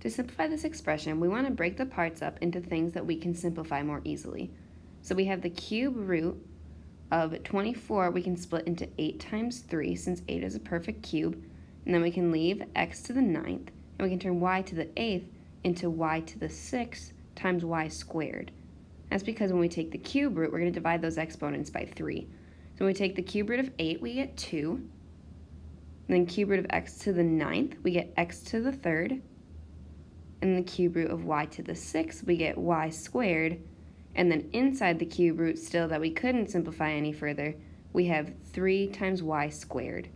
To simplify this expression, we want to break the parts up into things that we can simplify more easily. So we have the cube root of 24 we can split into 8 times 3 since 8 is a perfect cube. And then we can leave x to the ninth, and we can turn y to the eighth into y to the sixth times y squared. That's because when we take the cube root, we're going to divide those exponents by 3. So when we take the cube root of 8, we get 2. And then cube root of x to the ninth, we get x to the third. And the cube root of y to the sixth, we get y squared. And then inside the cube root still that we couldn't simplify any further, we have 3 times y squared.